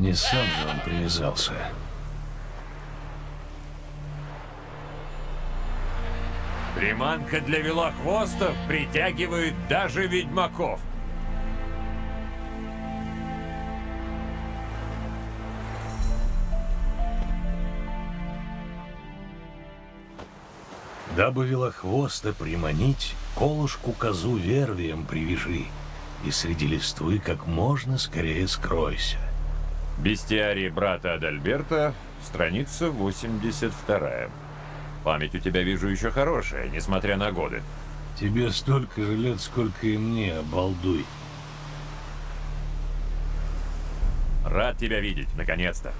Не сам же он привязался. Приманка для велохвостов притягивает даже ведьмаков. Дабы велохвоста приманить, колышку козу вервием привяжи, и среди листвы как можно скорее скройся. Бестиарий брата Адальберта, страница 82. Память у тебя, вижу, еще хорошая, несмотря на годы. Тебе столько же лет, сколько и мне, обалдуй. Рад тебя видеть, наконец-то.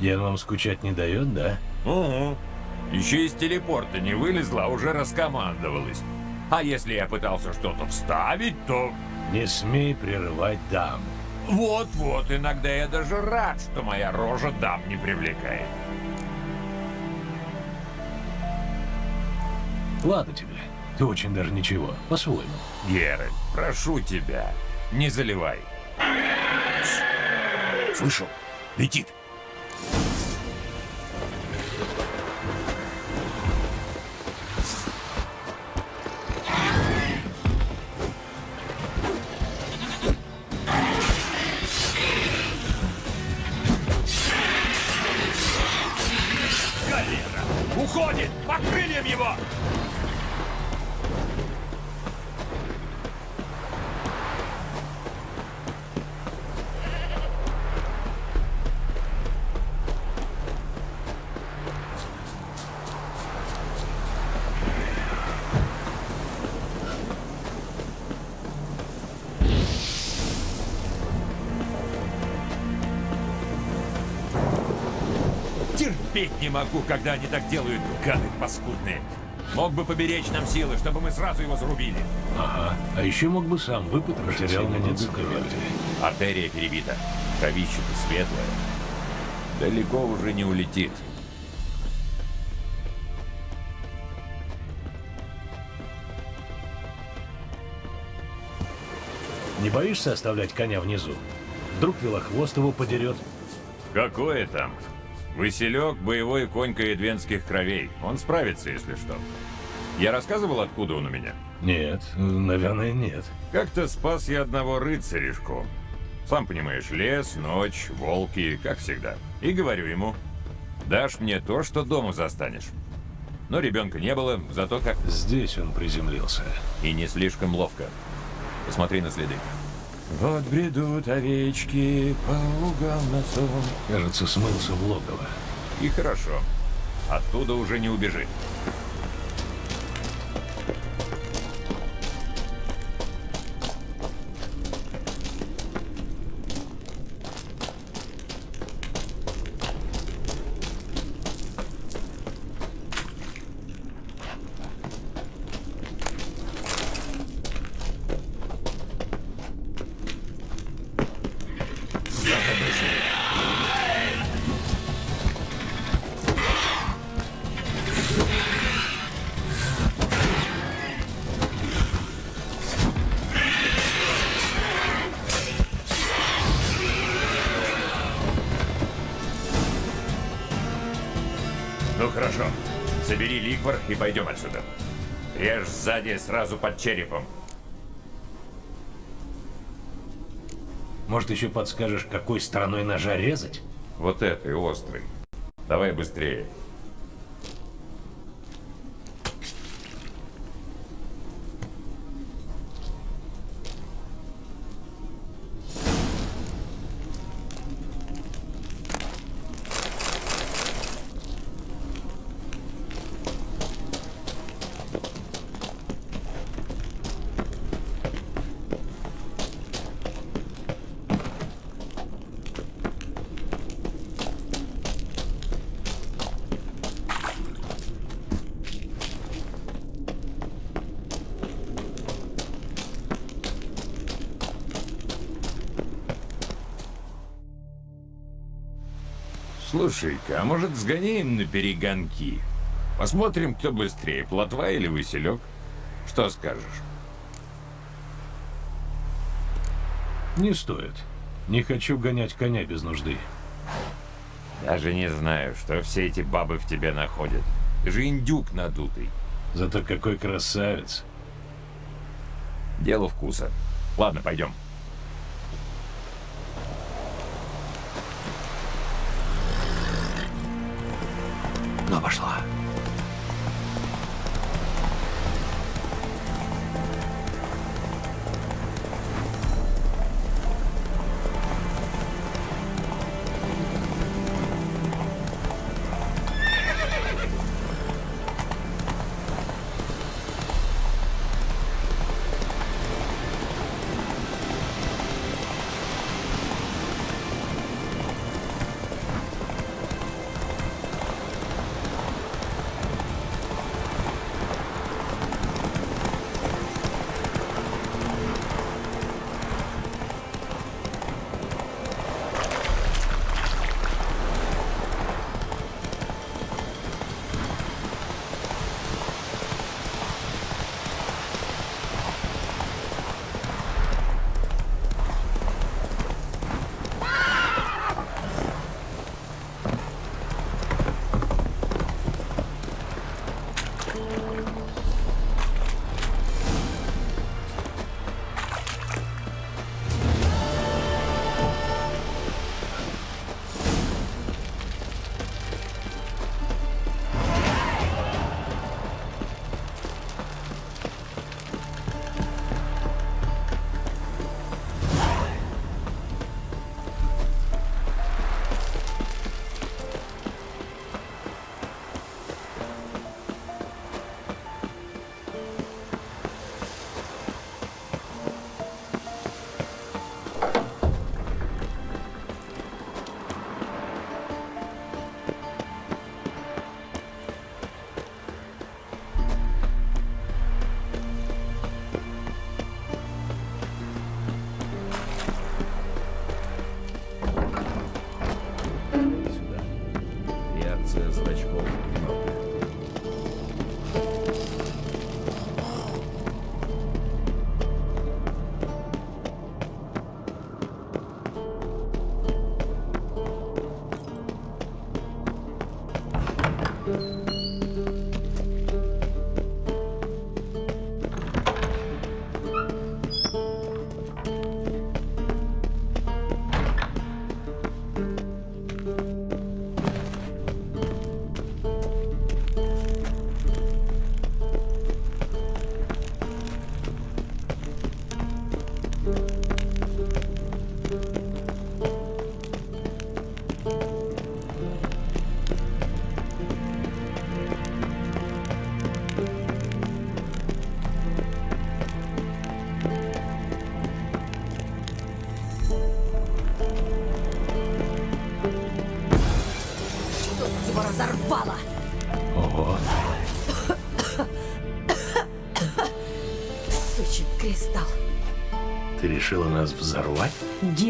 Ян вам скучать не дает, да? Угу. Еще из телепорта не вылезла, а уже раскомандовалась. А если я пытался что-то вставить, то... Не смей прерывать дам. Вот-вот, иногда я даже рад, что моя рожа дам не привлекает. Ладно тебе. Ты очень даже ничего, по-своему. Геральт, прошу тебя, не заливай. Слышал? Летит. Терпеть не могу, когда они так делают, гады паскудные. Мог бы поберечь нам силы, чтобы мы сразу его зарубили. Ага. А еще мог бы сам выпотрошить Потерял много крови. Артерия перебита. Кровище-то светлое. Далеко уже не улетит. Не боишься оставлять коня внизу? Вдруг велохвост его подерет? Какое там? Василек – боевой конь каэдвенских кровей. Он справится, если что. Я рассказывал, откуда он у меня? Нет, наверное, нет. Как-то спас я одного рыцаришку. Сам понимаешь, лес, ночь, волки, как всегда. И говорю ему, дашь мне то, что дома застанешь. Но ребенка не было, зато как... Здесь он приземлился. И не слишком ловко. Посмотри на следы. Вот бредут овечки по лугам на сон. Кажется, смылся в логово. И хорошо. Оттуда уже не убежит. Ну хорошо. Собери ликвор и пойдем отсюда. Режь сзади сразу под черепом. Может, еще подскажешь, какой стороной ножа резать? Вот этой острый. Давай быстрее. Слушай-ка, а может сгоняем на перегонки? Посмотрим, кто быстрее, плотва или василек? Что скажешь? Не стоит. Не хочу гонять коня без нужды. Даже не знаю, что все эти бабы в тебе находят. Ты же индюк надутый. Зато какой красавец. Дело вкуса. Ладно, пойдем. Но пошла.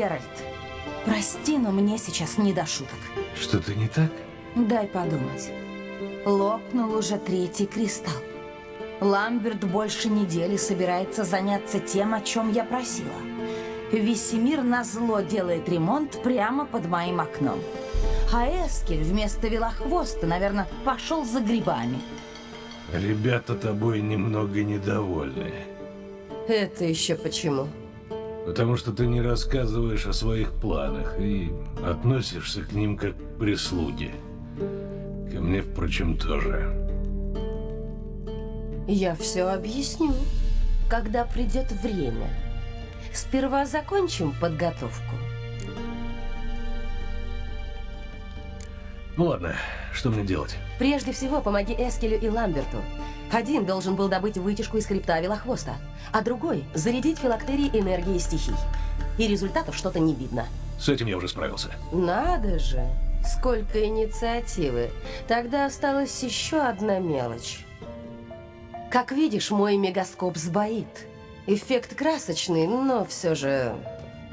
Геральт, прости, но мне сейчас не до шуток. Что-то не так? Дай подумать. Лопнул уже третий кристалл. Ламберт больше недели собирается заняться тем, о чем я просила. Весемир назло делает ремонт прямо под моим окном. А Эскель вместо велохвоста, наверное, пошел за грибами. Ребята тобой немного недовольны. Это еще почему? Потому что ты не рассказываешь о своих планах и относишься к ним как к прислуге. Ко мне, впрочем, тоже. Я все объясню, когда придет время. Сперва закончим подготовку. Ну ладно, что мне делать? Прежде всего, помоги Эскелю и Ламберту. Один должен был добыть вытяжку из хребта Велохвоста, а другой — зарядить филактерии энергии стихий. И результатов что-то не видно. С этим я уже справился. Надо же! Сколько инициативы. Тогда осталась еще одна мелочь. Как видишь, мой мегаскоп сбоит. Эффект красочный, но все же...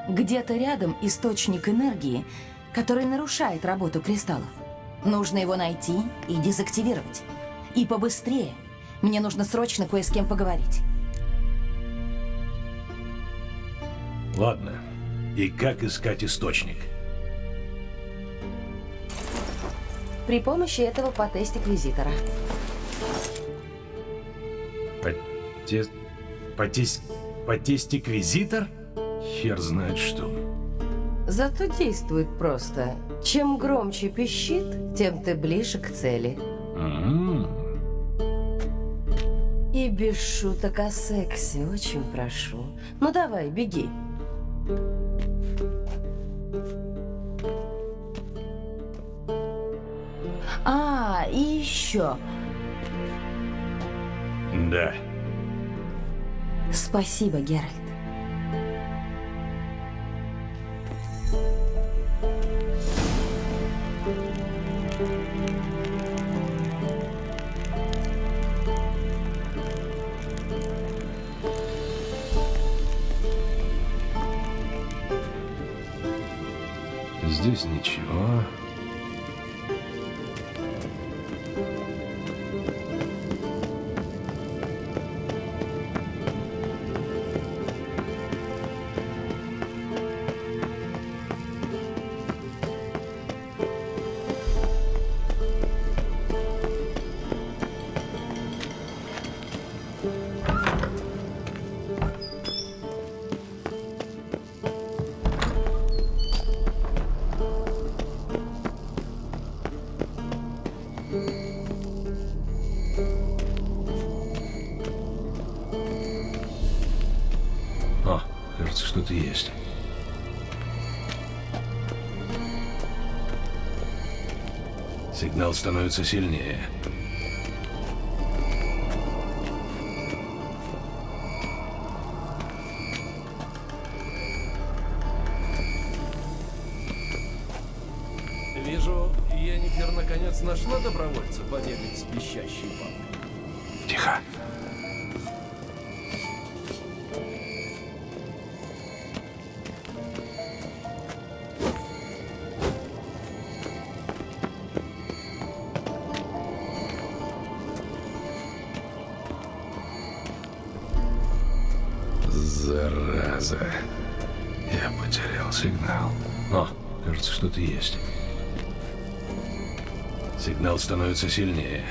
Где-то рядом источник энергии, который нарушает работу кристаллов. Нужно его найти и дезактивировать. И побыстрее. Мне нужно срочно кое с кем поговорить. Ладно. И как искать источник? При помощи этого потестиквизитора. Поте... Потес... Потестиквизитор? Хер знает что. Зато действует просто. Чем громче пищит, тем ты ближе к цели. М-м. И без шуток о сексе, очень прошу. Ну давай, беги. А, и еще. Да. Спасибо, Геральт. Здесь ничего. Становится сильнее. Вижу, Йеннифер наконец нашла Сигнал становится сильнее.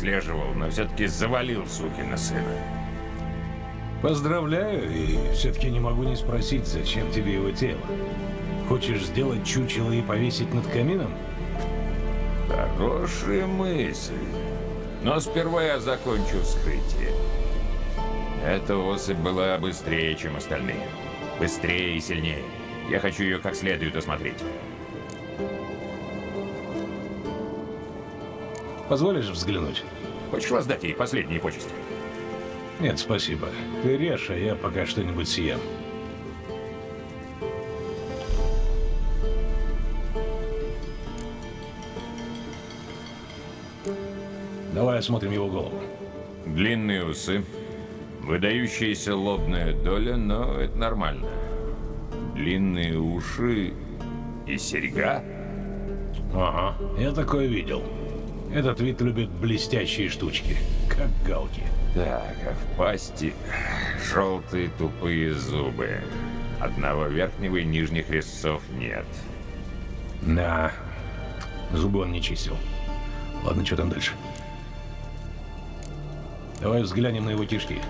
Выслеживал, но все-таки завалил сукина сына. Поздравляю, и все-таки не могу не спросить, зачем тебе его тело. Хочешь сделать чучело и повесить над камином? Хорошая мысль. Но сперва я закончу вскрытие. Эта особь была быстрее, чем остальные. Быстрее и сильнее. Я хочу ее как следует осмотреть. Позволишь взглянуть? Хочешь воздать ей последние почести? Нет, спасибо. Ты режь, а я пока что-нибудь съем. Давай осмотрим его голову. Длинные усы, выдающаяся лобная доля, но это нормально. Длинные уши и серьга? Ага, я такое видел. Этот вид любит блестящие штучки, как галки. Так, а в пасти желтые тупые зубы. Одного верхнего и нижних резцов нет. Да, зубы он не чистил. Ладно, что там дальше? Давай взглянем на его кишки.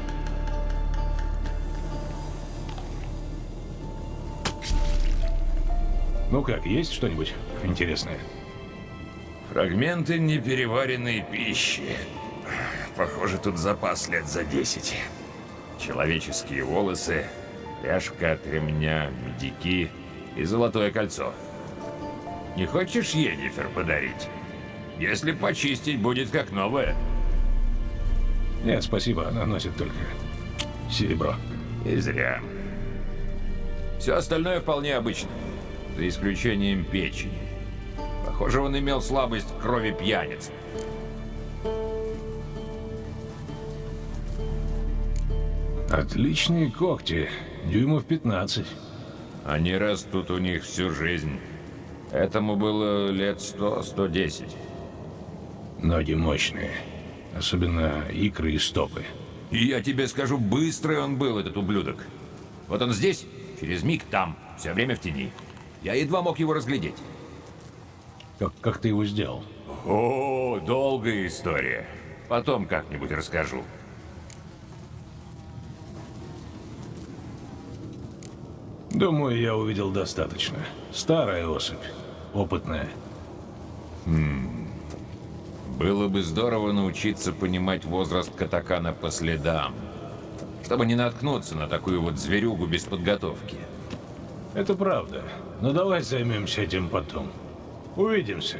Ну как, есть что-нибудь интересное? Фрагменты непереваренной пищи. Похоже, тут запас лет за 10. Человеческие волосы, пряжка от ремня, медики и золотое кольцо. Не хочешь Енифер подарить? Если почистить, будет как новое. Нет, спасибо, она носит только серебро. И зря. Все остальное вполне обычно. За исключением печени. Похоже, он имел слабость к крови пьяниц. Отличные когти, дюймов 15. Они растут у них всю жизнь. Этому было лет 100-110. Ноги мощные, особенно икры и стопы. И я тебе скажу, быстрый он был, этот ублюдок. Вот он здесь, через миг там, все время в тени. Я едва мог его разглядеть. Как, как ты его сделал? О, долгая история. Потом как-нибудь расскажу. Думаю, я увидел достаточно. Старая особь, опытная. Было бы здорово научиться понимать возраст катакана по следам, чтобы не наткнуться на такую вот зверюгу без подготовки. Это правда. Но давай займемся этим потом. Увидимся.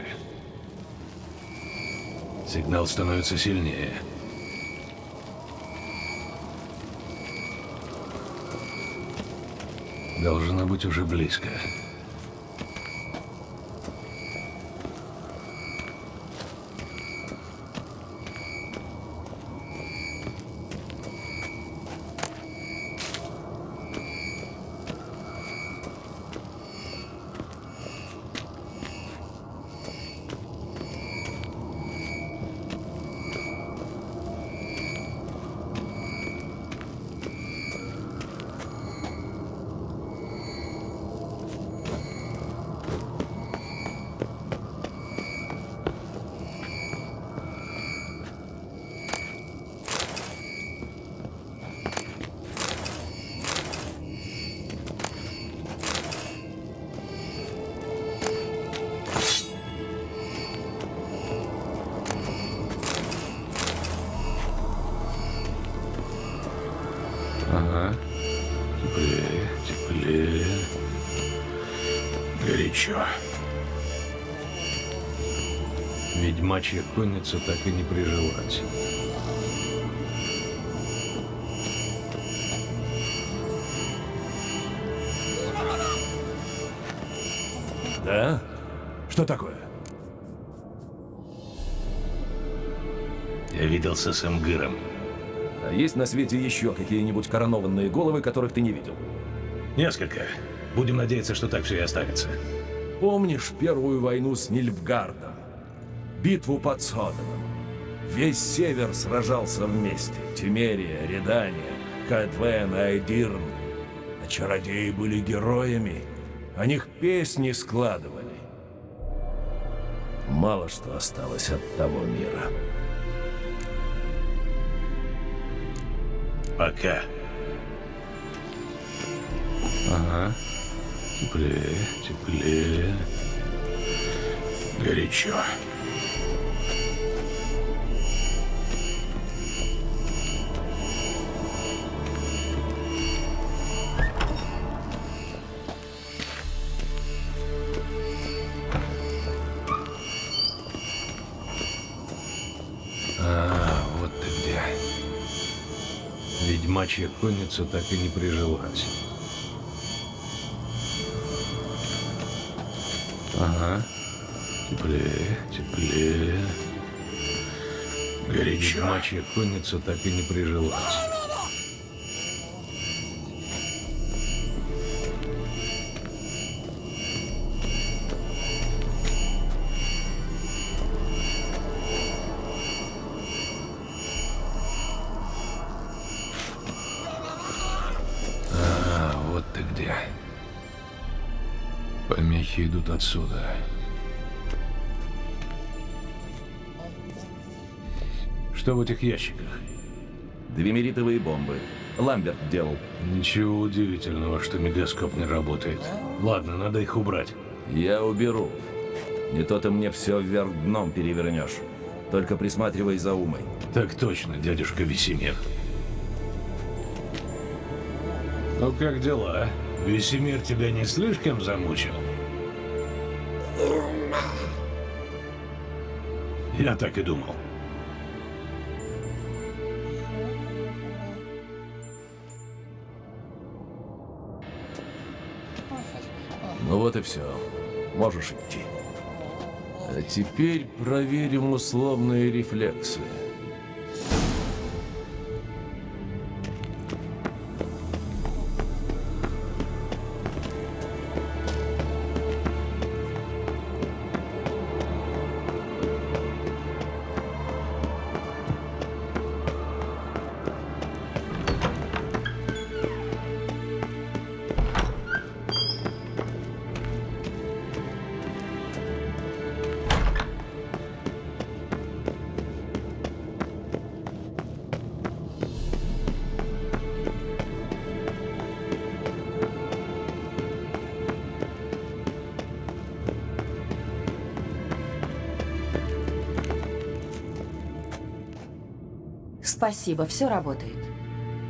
Сигнал становится сильнее. Должно быть уже близко. Конница так и не прижилась. Да? Что такое? Я виделся с Эмгыром. А есть на свете еще какие-нибудь коронованные головы, которых ты не видел? Несколько. Будем надеяться, что так все и останется. Помнишь первую войну с Нильфгардом? Битву под Соденом? Весь север сражался вместе. Тимерия, Редания, Кадвен, Айдирн. А чародеи были героями. О них песни складывали. Мало что осталось от того мира. Пока. Ага. Теплее, теплее. Горячо. Ведьмачья конница так и не прижилась. Ага. Теплее, теплее. Горячо. Ведьмачья конница так и не прижилась. Отсюда. Что в этих ящиках? Двемеритовые бомбы. Ламберт делал. Ничего удивительного, что мегаскоп не работает. Ладно, надо их убрать. Я уберу. Не то ты мне все вверх дном перевернешь. Только присматривай за умой. Так точно, дядюшка Весемир. Ну как дела? Весемир тебя не слишком замучил? Я так и думал. Ну вот и все. Можешь идти. А теперь проверим условные рефлексы. Спасибо, все работает.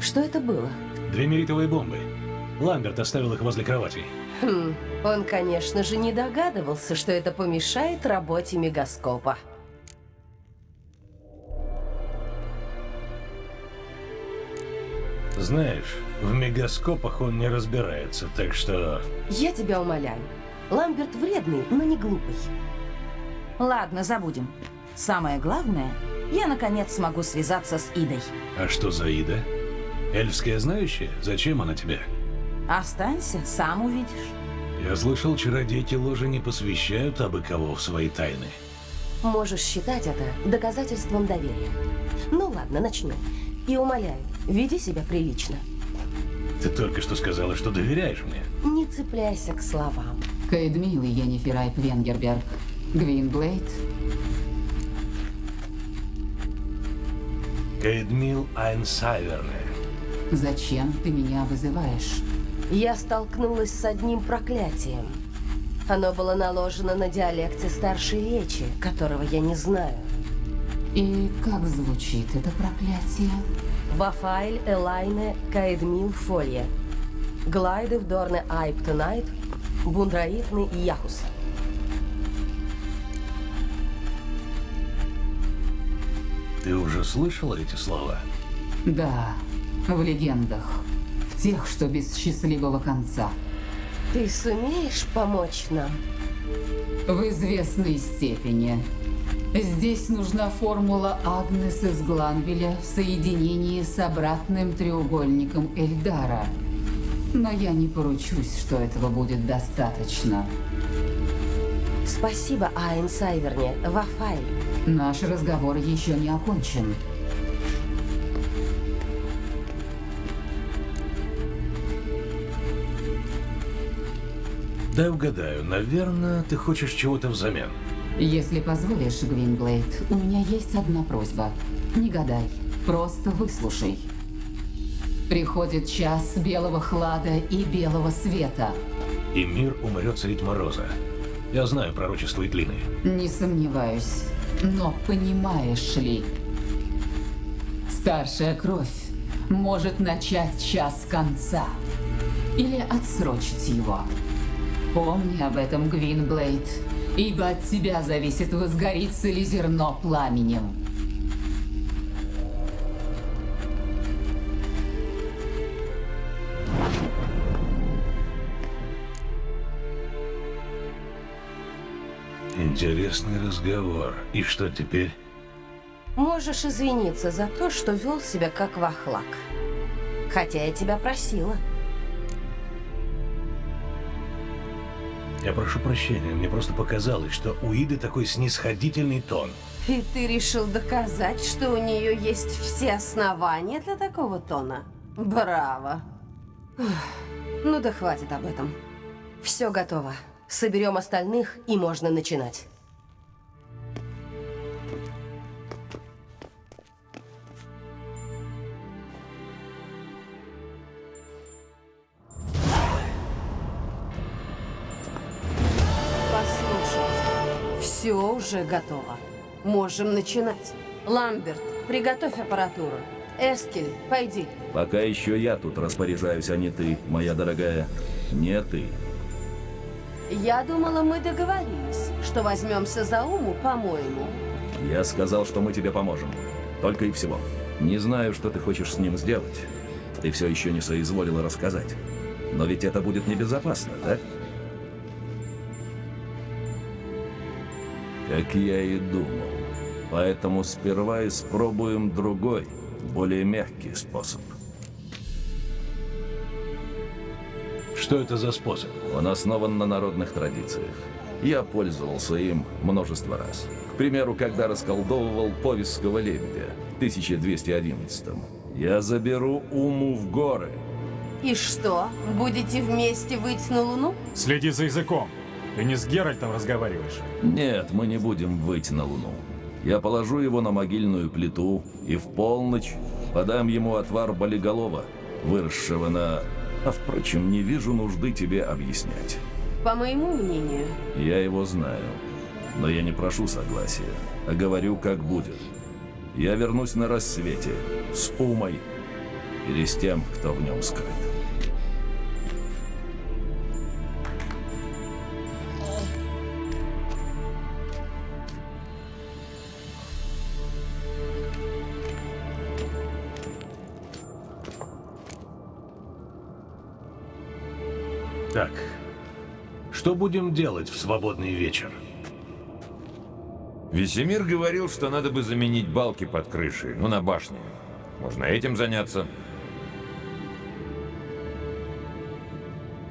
Что это было? Две меритовые бомбы. Ламберт оставил их возле кровати. Хм, он, конечно же, не догадывался, что это помешает работе мегаскопа. Знаешь, в мегаскопах он не разбирается, так что... Я тебя умоляю. Ламберт вредный, но не глупый. Ладно, забудем. Самое главное, я наконец смогу связаться с Идой. А что за Ида? Эльфская знающая? Зачем она тебе? Останься, сам увидишь. Я слышал, чародейки ложи не посвящают абы кого в свои тайны. Можешь считать это доказательством доверия. Ну ладно, начнем. И умоляю, веди себя прилично. Ты только что сказала, что доверяешь мне. Не цепляйся к словам. Каэдмил и Йеннифер Айп Венгерберг. Гвинблейд. Кейдмил Айнсайверне. Зачем ты меня вызываешь? Я столкнулась с одним проклятием. Оно было наложено на диалекте старшей речи, которого я не знаю. И как звучит это проклятие? Вафайль Элайне Каэдмил Фолье. Глайды в Дорне Айптонайт, Бундраитны и Яхус. Ты уже слышала эти слова? Да, в легендах. В тех, что без счастливого конца. Ты сумеешь помочь нам? В известной степени. Здесь нужна формула Агнес из Гланвеля в соединении с обратным треугольником Эльдара. Но я не поручусь, что этого будет достаточно. Спасибо, Айн Сайверне, Вафайль. Наш разговор еще не окончен. Дай угадаю, наверное, ты хочешь чего-то взамен. Если позволишь, Гвинблейд, у меня есть одна просьба. Не гадай, просто выслушай. Приходит час белого хлада и белого света. И мир умрет средь мороза. Я знаю пророчество Итлины. Не сомневаюсь. Но понимаешь ли, старшая кровь может начать час конца. Или отсрочить его. Помни об этом, Гвинблейд, ибо от тебя зависит, возгорится ли зерно пламенем. Интересный разговор. И что теперь? Можешь извиниться за то, что вел себя как вахлак. Хотя я тебя просила. Я прошу прощения, мне просто показалось, что у Иды такой снисходительный тон. И ты решил доказать, что у нее есть все основания для такого тона? Браво. Ну да хватит об этом. Все готово. Соберем остальных, и можно начинать. Все уже готово. Можем начинать. Ламберт, приготовь аппаратуру. Эскель, пойди. Пока еще я тут распоряжаюсь, а не ты, моя дорогая. Не ты. Я думала, мы договорились, что возьмемся за уму, по-моему. Я сказал, что мы тебе поможем. Только и всего. Не знаю, что ты хочешь с ним сделать. Ты все еще не соизволила рассказать. Но ведь это будет небезопасно, да? Как я и думал. Поэтому сперва испробуем другой, более мягкий способ. Что это за способ? Он основан на народных традициях. Я пользовался им множество раз. К примеру, когда расколдовывал повестского лебедя в 1211 -м. Я заберу Уму в горы. И что, будете вместе выйти на Луну? Следи за языком. Ты не с Геральтом разговариваешь. Нет, мы не будем выйти на Луну. Я положу его на могильную плиту и в полночь подам ему отвар болиголова, выросшего на... А впрочем, не вижу нужды тебе объяснять. По моему мнению, Я его знаю. Но я не прошу согласия, а говорю, как будет. Я вернусь на рассвете с Умой или с тем, кто в нем скрыт. Что будем делать в свободный вечер? Весемир говорил, что надо бы заменить балки под крышей, ну, на башне. Можно этим заняться.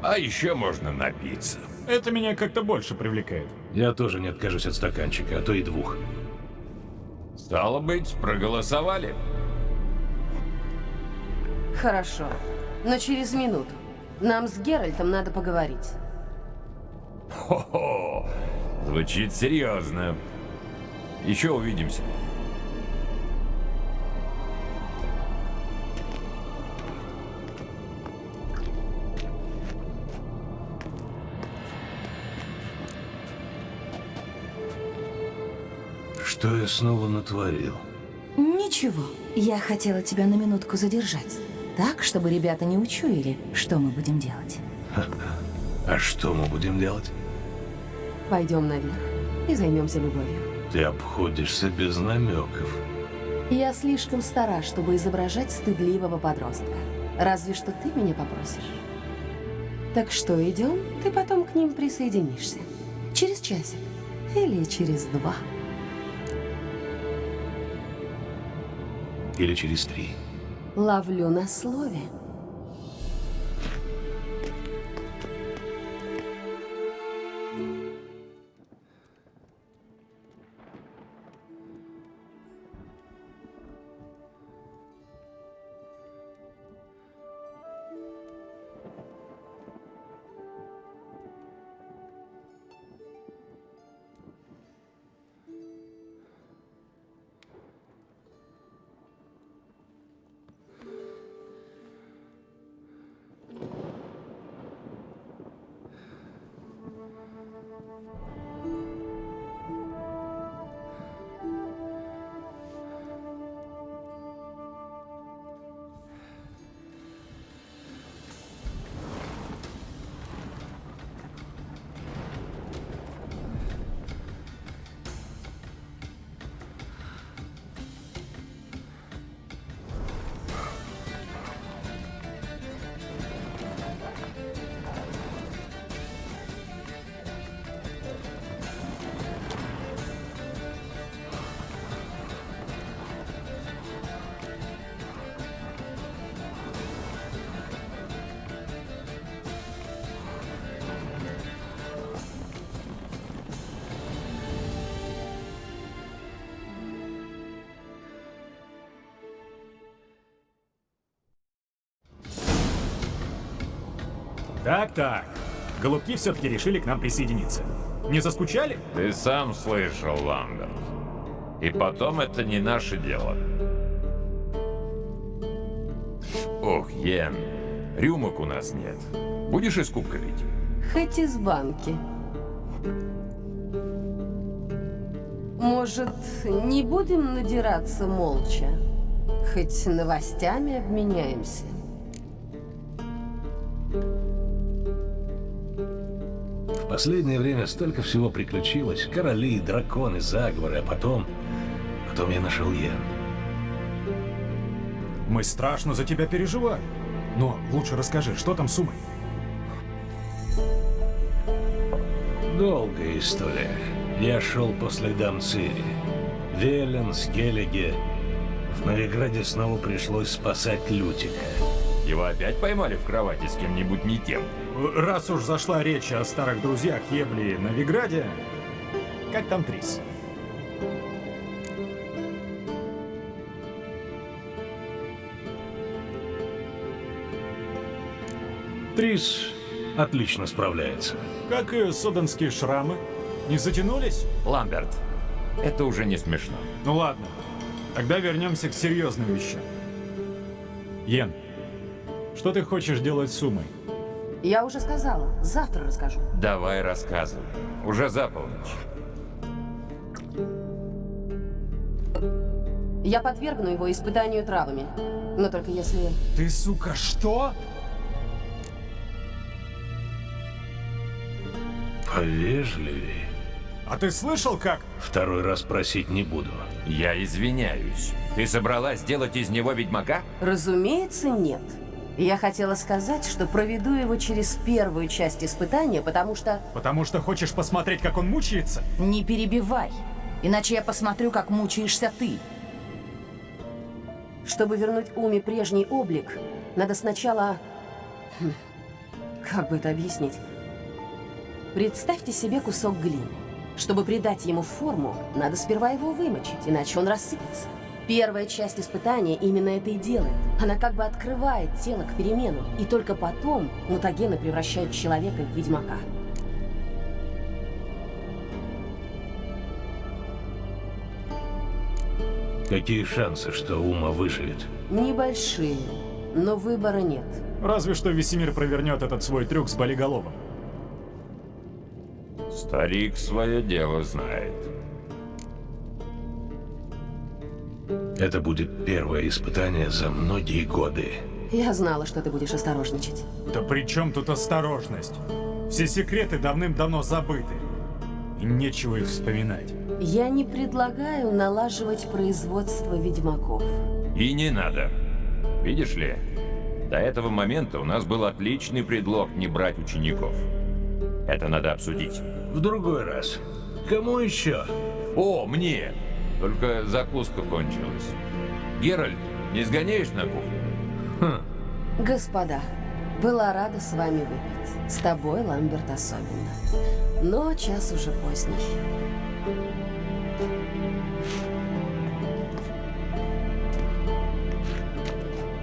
А еще можно напиться. Это меня как-то больше привлекает. Я тоже не откажусь от стаканчика, а то и двух. Стало быть, проголосовали. хорошо. Но через минуту. Нам с Геральтом надо поговорить. Хо-хо, звучит серьезно. Еще увидимся. Что я снова натворил? Ничего, я хотела тебя на минутку задержать. Так, чтобы ребята не учуяли, что мы будем делать. А что мы будем делать? Пойдем наверх и займемся любовью. Ты обходишься без намеков. Я слишком стара, чтобы изображать стыдливого подростка. Разве что ты меня попросишь. Так что, идем? Ты потом к ним присоединишься. Через часик. Или через два. Или через три. Ловлю на слове. Так-так. Голубки все-таки решили к нам присоединиться. Не заскучали? Ты сам слышал, Ламберт. И потом это не наше дело. Ох, Йен, рюмок у нас нет. Будешь из кубка пить? Хоть из банки. Может, не будем надираться молча? Хоть новостями обменяемся. Последнее время столько всего приключилось. Короли, драконы, заговоры, а потом... Потом я нашел Йен. Мы страшно за тебя переживаем. Но лучше расскажи, что там с Умой? Долгая история. Я шел по следам Цири. Велен, Скеллиге. В Новиграде снова пришлось спасать Лютика. Его опять поймали в кровати с кем-нибудь не тем. Раз уж зашла речь о старых друзьях Ебли и Новиграде, как там Трис? Трис отлично справляется. Как и соденские шрамы? Не затянулись? Ламберт, это уже не смешно. Ну ладно, тогда вернемся к серьезным вещам. Йен, что ты хочешь делать с Умой? Я уже сказала, завтра расскажу. Давай рассказывай. Уже за полночь. Я подвергну его испытанию травами. Но только если... Ты, сука, что? Повежливее. А ты слышал, как? Второй раз просить не буду. Я извиняюсь. Ты собралась сделать из него ведьмака? Разумеется, нет. Я хотела сказать, что проведу его через первую часть испытания, потому что... Потому что хочешь посмотреть, как он мучается? Не перебивай, иначе я посмотрю, как мучаешься ты. Чтобы вернуть Уме прежний облик, надо сначала... Хм, Как бы это объяснить? Представьте себе кусок глины. Чтобы придать ему форму, надо сперва его вымочить, иначе он рассыпется. Первая часть испытания именно это и делает. Она как бы открывает тело к перемену, и только потом мутагены превращают человека в ведьмака. Какие шансы, что Ума выживет? Небольшие, но выбора нет. Разве что Весемир провернет этот свой трюк с болиголовым. Старик свое дело знает. Это будет первое испытание за многие годы. Я знала, что ты будешь осторожничать. Да при чем тут осторожность? Все секреты давным-давно забыты. И нечего их вспоминать. Я не предлагаю налаживать производство ведьмаков. И не надо. Видишь ли, до этого момента у нас был отличный предлог не брать учеников. Это надо обсудить. В другой раз. Кому еще? О, мне! Только закуска кончилась. Геральт, не сгоняешь на кухню? Господа, была рада с вами выпить. С тобой, Ламберт, особенно. Но час уже поздний.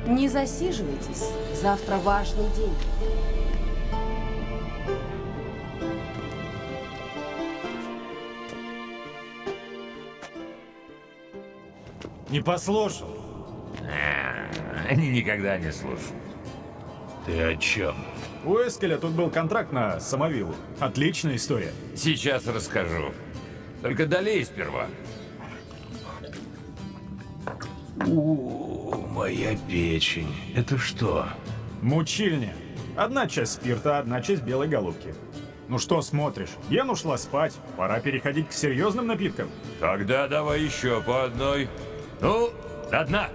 Не засиживайтесь. Завтра важный день. Не послушал. А, Они никогда не слушают. Ты о чем? У Эскеля тут был контракт на самовиллу. Отличная история. Сейчас расскажу. Только долей сперва. О, моя печень. Это что? Мучильня. Одна часть спирта, одна часть белой голубки. Ну что смотришь? Ген ушла спать. Пора переходить к серьезным напиткам. Тогда давай еще по одной. Ну, до дна.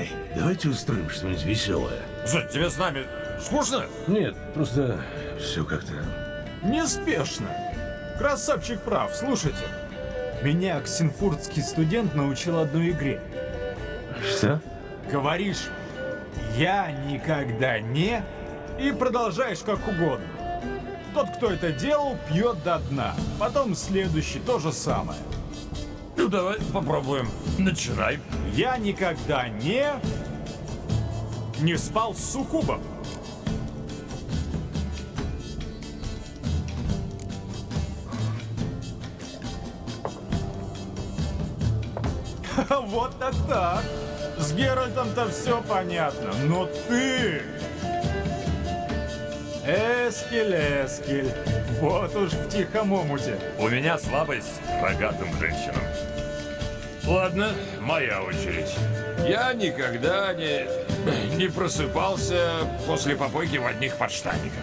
Эй, давайте устроим что-нибудь веселое. Что, тебе с нами скучно? Нет, просто все как-то... Неспешно. Красавчик прав. Слушайте. Меня ксенфуртский студент научил одной игре. Что? Говоришь «я никогда не» и продолжаешь как угодно. Тот, кто это делал, пьет до дна. Потом следующий то же самое. Ну давай попробуем. Начинай. Я никогда не... не спал с суккубом. Вот так так. С Геральтом-то все понятно, но ты... Эскель, Эскель, вот уж в тихом омуте. У меня слабость к рогатым женщинам. Ладно, моя очередь. Я никогда не, не просыпался после попойки в одних подштанниках.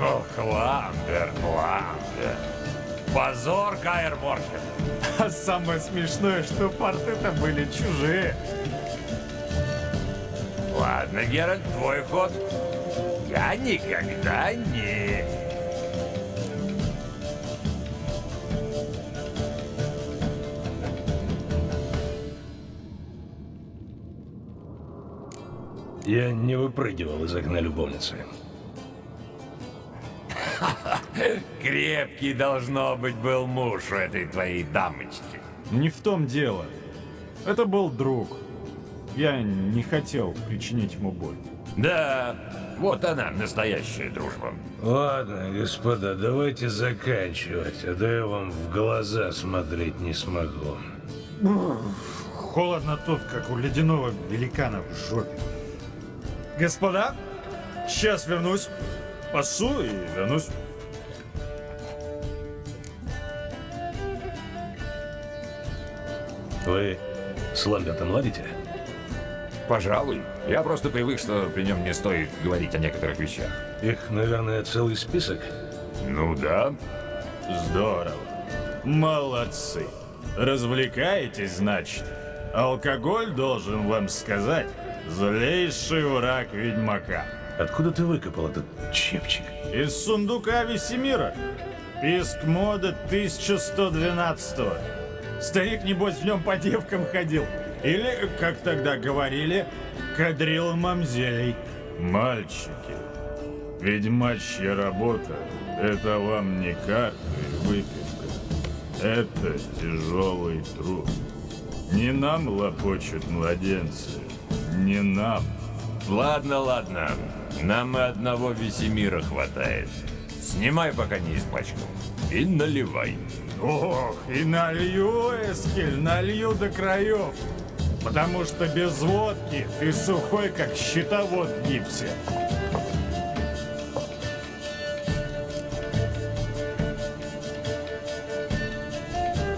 Ох, Ламберт, Ламберт. Позор, Каэр Морхен. А самое смешное, что порты-то были чужие. Ладно, Геральт, твой ход. Я никогда не... Я не выпрыгивал из окна любовницы. Крепкий, должно быть, был муж у этой твоей дамочки. Не в том дело. Это был друг. Я не хотел причинить ему боль. Да, вот она, настоящая дружба. Ладно, господа, давайте заканчивать, а то я вам в глаза смотреть не смогу. Холодно тут, как у ледяного великана в жопе. Господа, сейчас вернусь. Пасу и вернусь. Вы с Ламбертом ладите? Пожалуй. Я просто привык, что при нем не стоит говорить о некоторых вещах. Их, наверное, целый список. Ну да. Здорово. Молодцы. Развлекаетесь, значит? Алкоголь, должен вам сказать, злейший враг ведьмака. Откуда ты выкопал этот чепчик? Из сундука Весемира. Писк моды 1112 -го. Старик, небось, в нем по девкам ходил. Или, как тогда говорили, кадрил мамзелей. Мальчики, ведьмачья работа — это вам не карты и выпивка. Это тяжелый труд. Не нам лопочут младенцы, не нам. Ладно, ладно. Нам и одного Весемира хватает. Снимай, пока не испачкал. И наливай. Ох, и налью, Эскель, налью до краев. Потому что без водки ты сухой, как щитовод в гипсе.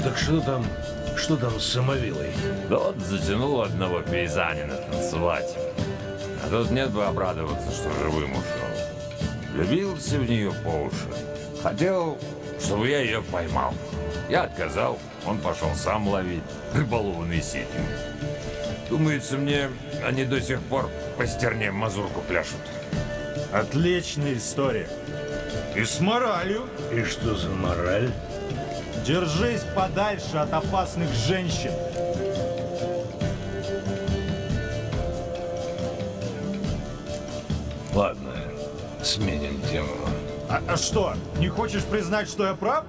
Так что там, что там с самовилой? Тот затянул одного пейзанина танцевать. А тут нет бы обрадоваться, что живым ушел. Влюбился в нее по уши. Хотел, чтобы я ее поймал. Я отказал, он пошел сам ловить, рыболовной сетью. Думается мне, они до сих пор по стерне мазурку пляшут. Отличная история. И с моралью. И что за мораль? Держись подальше от опасных женщин. Ладно, сменим тему. А, а что, не хочешь признать, что я прав?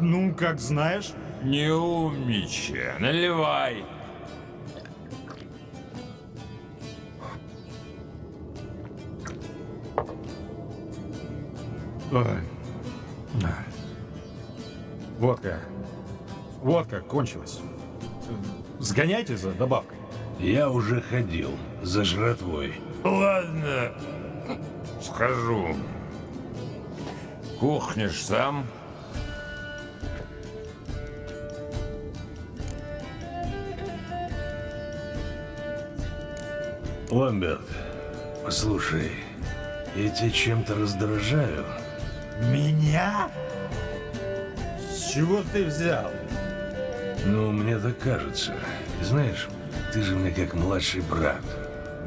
Ну, как знаешь. Не умничай, наливай. Водка кончилась. Сгоняйте за добавкой. Я уже ходил за жратвой. Ладно, схожу. Кухнешь сам? Ламберт, послушай, я тебя чем-то раздражаю. Меня? С чего ты взял? Ну, мне так кажется. Знаешь, ты же мне как младший брат.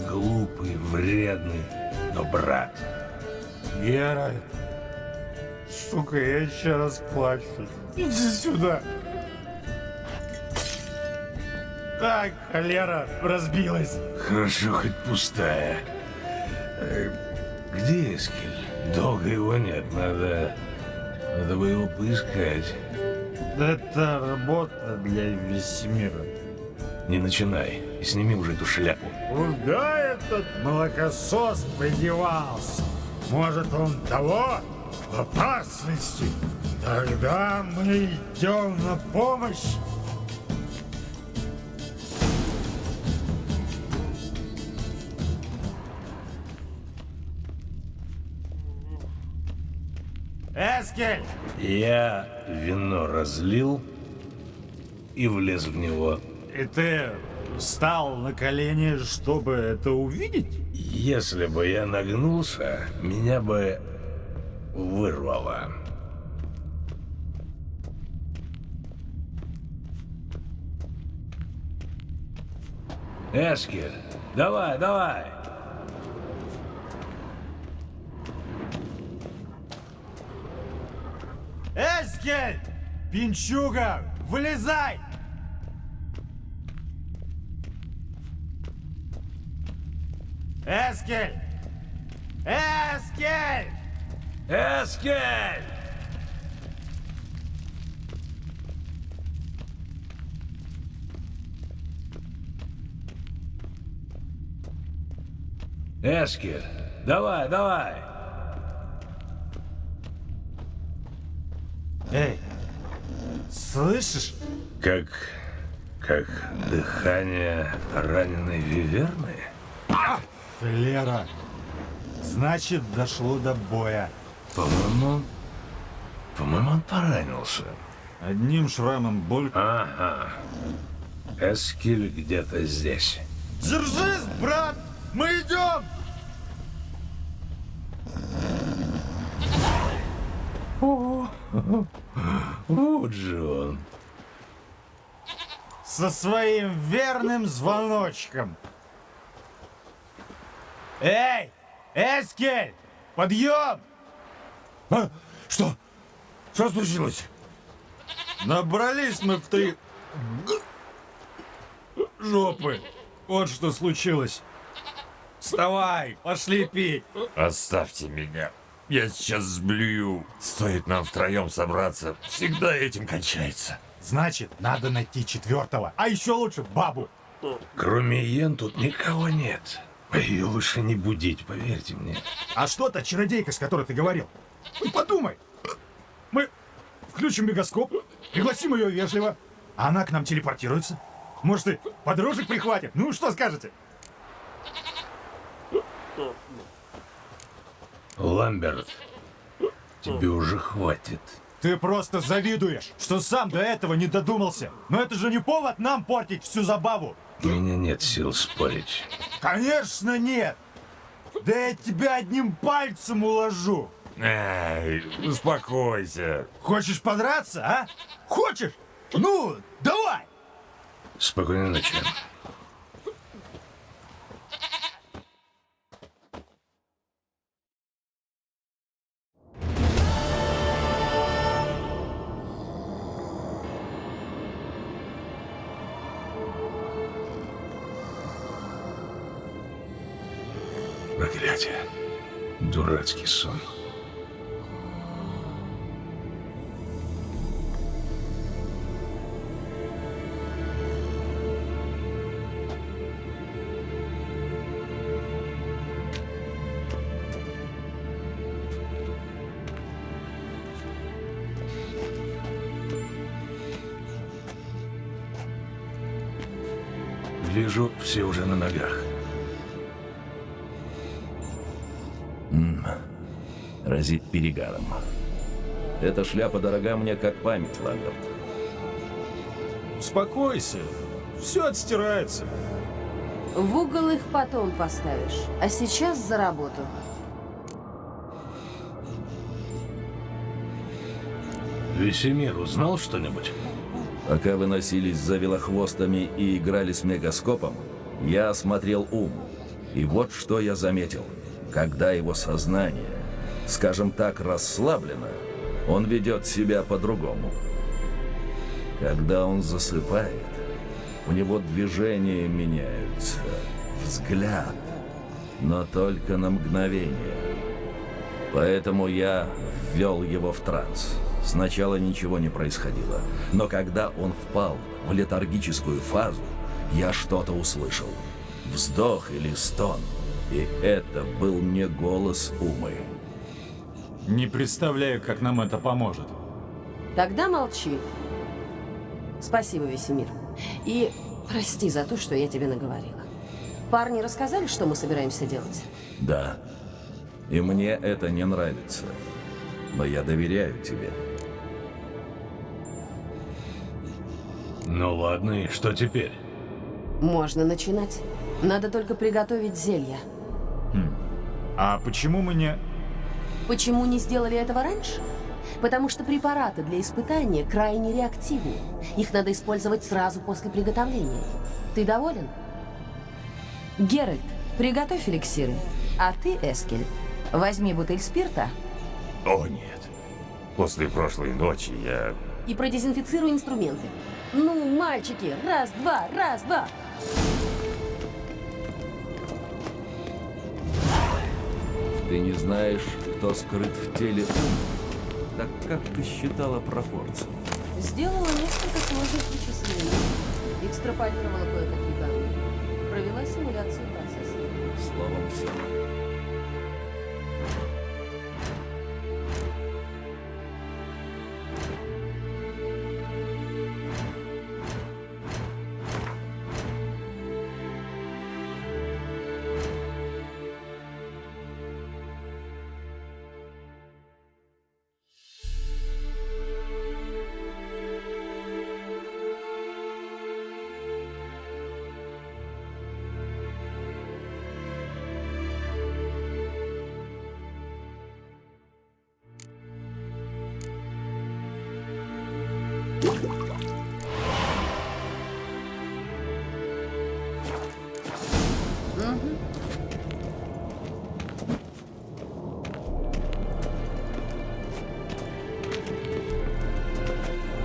Глупый, вредный, но брат. Геральт. Сука, я еще раз плачу. Иди сюда. Так, холера разбилась. Хорошо, хоть пустая. Где Эскель? Долго его нет, надо... Надо бы его поискать. Это работа для Весемира. Не начинай. И сними уже эту шляпу. Куда этот молокосос подевался? Может, он того? В опасности? Тогда мы идем на помощь. Эскель! Я вино разлил и влез в него. И ты встал на колени, чтобы это увидеть? Если бы я нагнулся, меня бы вырвало. Эскель, давай, давай! Эскель! Пинчуга, вылезай! Эскель! Эскель! Эскель! Эскель, давай, давай! Эй, слышишь? Как... как дыхание раненой виверны? Лера, значит, дошло до боя. По-моему... По-моему, он поранился. Одним шрамом боль. Ага. Эскель где-то здесь. Держись, брат! Мы идем! Вот же он. Со своим верным звоночком. Эй! Эскель! Подъем! А? Что? Что случилось? Набрались мы в три... жопы. Вот что случилось. Вставай, пошли пить. Оставьте меня. Я сейчас сблюю. Стоит нам втроем собраться, всегда этим кончается. Значит, надо найти четвертого, а еще лучше бабу. Кроме Йен тут никого нет. Ее лучше не будить, поверьте мне. А что та чародейка, с которой ты говорил? Ну, подумай. Мы включим мегаскоп, пригласим ее вежливо, а она к нам телепортируется. Может, и подружек прихватит. Ну, что скажете? Ламберт, тебе уже хватит. Ты просто завидуешь, что сам до этого не додумался. Но это же не повод нам портить всю забаву. У меня нет сил спорить. Конечно нет. Да я тебя одним пальцем уложу. Эй, успокойся. Хочешь подраться, а? Хочешь? Ну, давай. Спокойной ночи. Проклятие. Дурацкий сон. Вижу, все уже на ногах. Разит перегаром. Эта шляпа дорога мне как память, Ламберт. Успокойся. Все отстирается. В угол их потом поставишь, а сейчас за работу. Весемир узнал что-нибудь? Пока вы носились за велохвостами и играли с мегаскопом, я осмотрел ум. И вот что я заметил. Когда его сознание, скажем так, расслаблено, он ведет себя по-другому. Когда он засыпает, у него движения меняются, взгляд. но только на мгновение. Поэтому я ввел его в транс. Сначала ничего не происходило, но когда он впал в летаргическую фазу, я что-то услышал. Вздох или стон. И это был не голос Умы. Не представляю, как нам это поможет. Тогда молчи. Спасибо, Весемир. И прости за то, что я тебе наговорила. Парни рассказали, что мы собираемся делать? Да. И мне это не нравится. Но я доверяю тебе. Ну ладно, и что теперь? Можно начинать. Надо только приготовить зелья. А почему мы не... Почему не сделали этого раньше? Потому что препараты для испытания крайне реактивны. Их надо использовать сразу после приготовления. Ты доволен? Геральт, приготовь эликсиры. А ты, Эскель, возьми бутыль спирта. О, нет. После прошлой ночи я... И продезинфицируй инструменты. Ну, мальчики, раз, два, раз, два. Ты не знаешь, кто скрыт в теле Умы. Так как ты считала пропорции? Сделала несколько сложных вычислений. Экстраполировала кое-какие данные. Провела симуляцию процесса. Словом, все.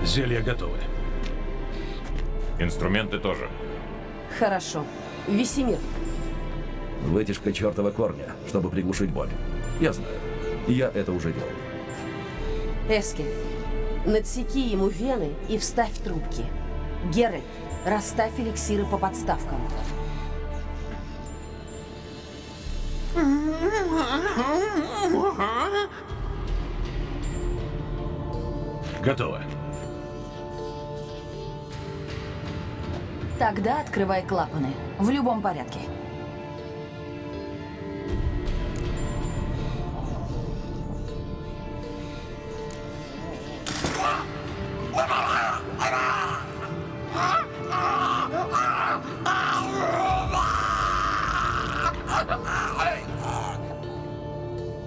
Зелья готовы. Инструменты тоже. Хорошо. Весемир, Вытяжка чертова корня, чтобы приглушить боль. Я знаю. Я это уже делал. Эскель, надсеки ему вены и вставь трубки. Геральт, расставь эликсиры по подставкам. Готово. Тогда открывай клапаны. В любом порядке.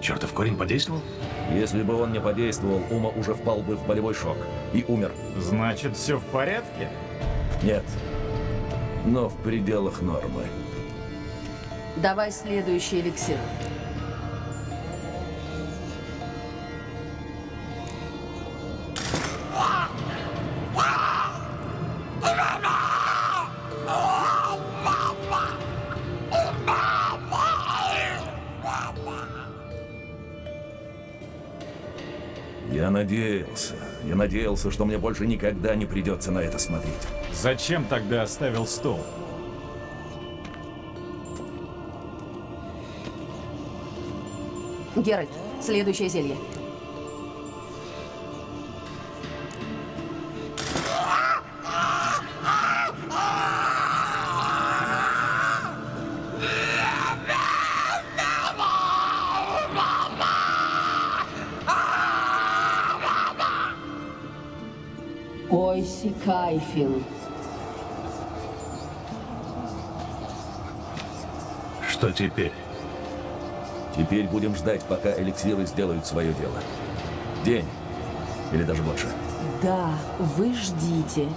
Чертов корень подействовал? Если бы он не подействовал, Ума уже впал бы в болевой шок и умер. Значит, все в порядке? Нет. Но в пределах нормы. Давай следующий эликсир. Я надеялся. Я надеялся, что мне больше никогда не придется на это смотреть. Зачем тогда оставил стол? Геральт, следующее зелье. Ойси Кайфин. Что теперь? Теперь будем ждать, пока эликсиры сделают свое дело. День. Или даже больше. Да, вы ждите.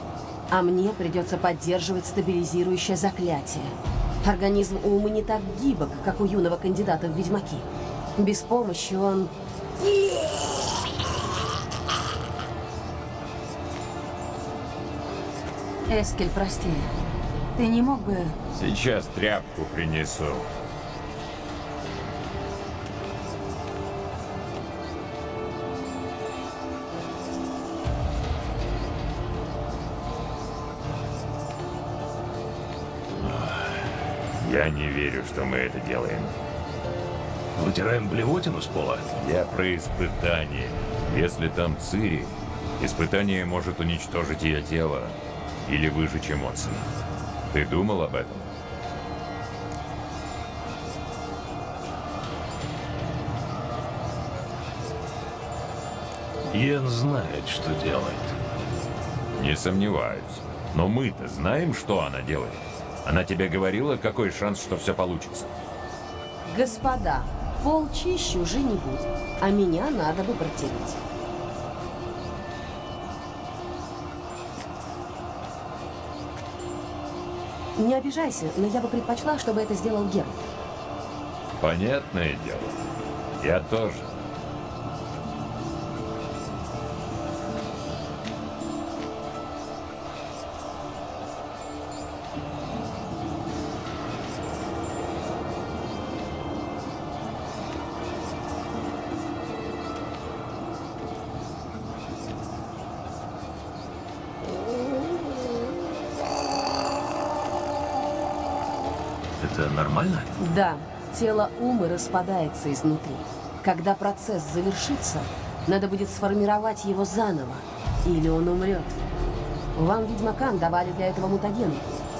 А мне придется поддерживать стабилизирующее заклятие. Организм Умы не так гибок, как у юного кандидата в ведьмаки. Без помощи он... Эскель, прости. Ты не мог бы... Сейчас тряпку принесу. Я не верю, что мы это делаем. Вытираем блевотину с пола? Я про испытание. Если там Цири, испытание может уничтожить ее тело или выжечь эмоции. Ты думал об этом? Йен знает, что делает. Не сомневаюсь. Но мы-то знаем, что она делает. Она тебе говорила, какой шанс, что все получится? Господа, пол чище уже не будет, а меня надо бы протереть. Не обижайся, но я бы предпочла, чтобы это сделал Геральт. Понятное дело. Я тоже. Тело Умы распадается изнутри. Когда процесс завершится, надо будет сформировать его заново, или он умрет. Вам, ведьмакам, давали для этого мутаген,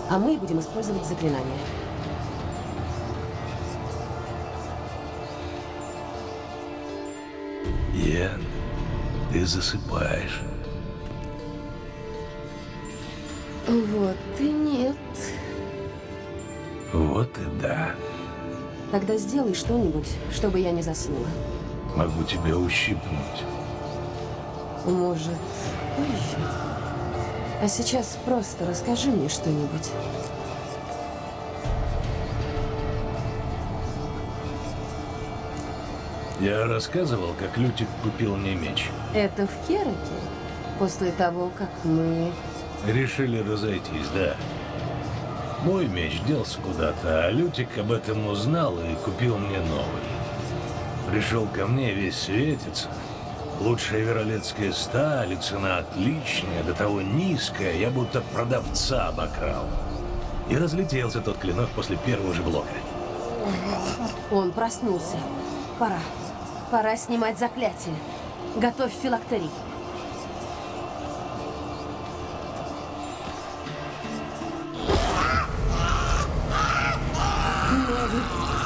а мы будем использовать заклинания. Йен, ты засыпаешь. Вот и Тогда сделай что-нибудь, чтобы я не заснула. Могу тебя ущипнуть. Может, позже? А сейчас просто расскажи мне что-нибудь. Я рассказывал, как Лютик купил мне меч. Это в Кераке? После того, как мы... Решили разойтись, да. Мой меч делся куда-то, а Лютик об этом узнал и купил мне новый. Пришел ко мне весь светится. Лучшая веролетская сталь, цена отличная, до того низкая, я будто продавца обокрал. И разлетелся тот клинок после первого же блока. Он проснулся. Пора. Пора снимать заклятие. Готовь филактерий.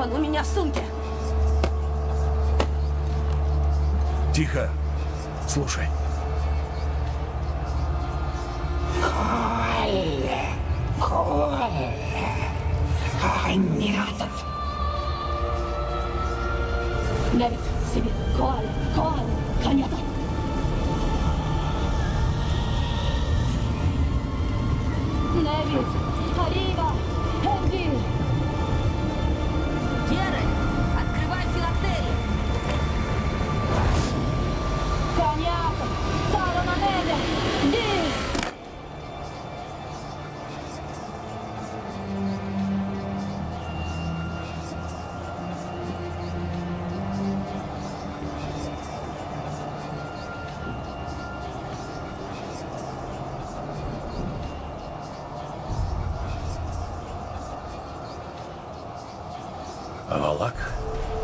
Флакон у меня в сумке. Тихо. Слушай.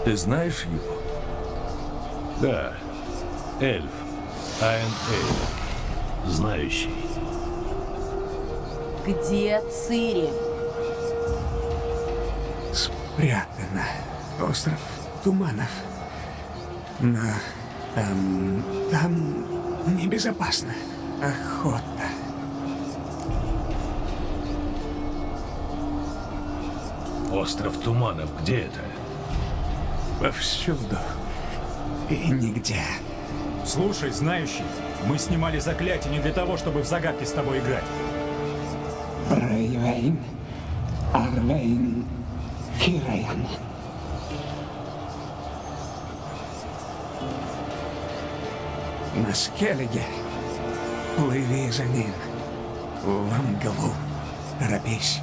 Ты знаешь его? Да. Эльф. Айн Эльф. Знающий. Где Цири? Спрятано. Остров Туманов. Но там... там небезопасно. Охота. Остров Туманов. Где это? Повсюду. И нигде. Слушай, знающий, мы снимали заклятие не для того, чтобы в загадки с тобой играть. Брейвейн. Арвейн. Кираян. На Скеллиге плыви за ним. В мглу. Торопись.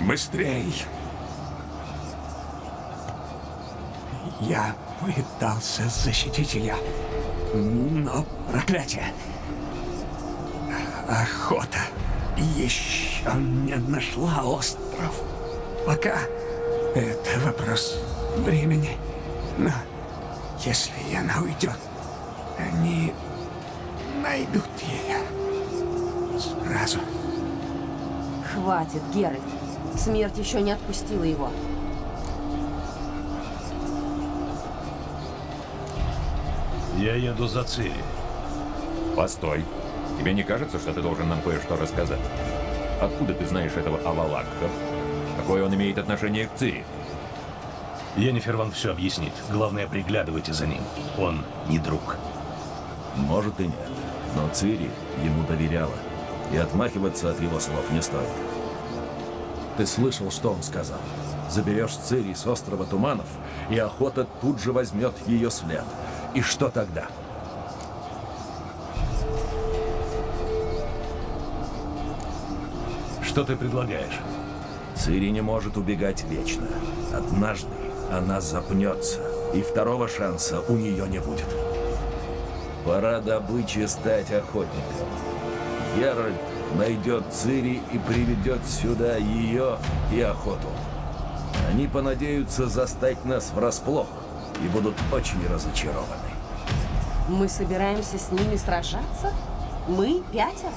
Быстрей. Я пытался защитить ее, но проклятие. Охота еще не нашла остров. Пока это вопрос времени. Но если она уйдет, они найдут ее сразу. Хватит, Геральт. Смерть еще не отпустила его. Я еду за Цири. Постой. Тебе не кажется, что ты должен нам кое-что рассказать? Откуда ты знаешь этого Авалакха? Какое он имеет отношение к Цири? Йеннифер вам все объяснит. Главное, приглядывайте за ним. Он не друг. Может и нет, но Цири ему доверяла, и отмахиваться от его слов не стоит. Ты слышал, что он сказал? Заберешь Цири с острова Туманов, и охота тут же возьмет ее след. И что тогда? Что ты предлагаешь? Цири не может убегать вечно. Однажды она запнется, и второго шанса у нее не будет. Пора добыче стать охотником. Геральт найдет Цири и приведет сюда ее и охоту. Они понадеются застать нас врасплох и будут очень разочарованы. Мы собираемся с ними сражаться? Мы пятеро?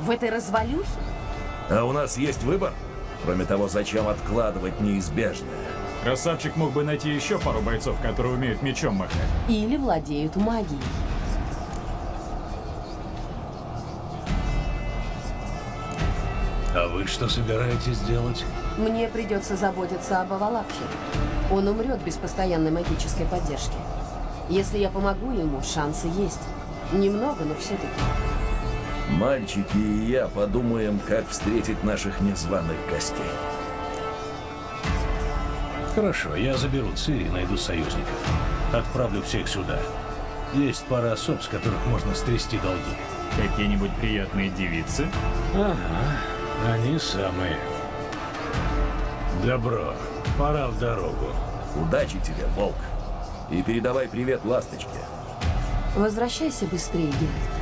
В этой развалюхе? А у нас есть выбор? Кроме того, зачем откладывать неизбежное? Красавчик мог бы найти еще пару бойцов, которые умеют мечом махать. Или владеют магией. А вы что собираетесь делать? Мне придется заботиться об Авалакхе. Он умрет без постоянной магической поддержки. Если я помогу ему, шансы есть. Немного, но все-таки. Мальчики и я подумаем, как встретить наших незваных гостей. Хорошо, я заберу Цири и найду союзников. Отправлю всех сюда. Есть пара особ, с которых можно стрясти долги. Какие-нибудь приятные девицы? Ага, они самые. Добро, пора в дорогу. Удачи тебе, Волк. И передавай привет ласточке. Возвращайся быстрее, Геральт.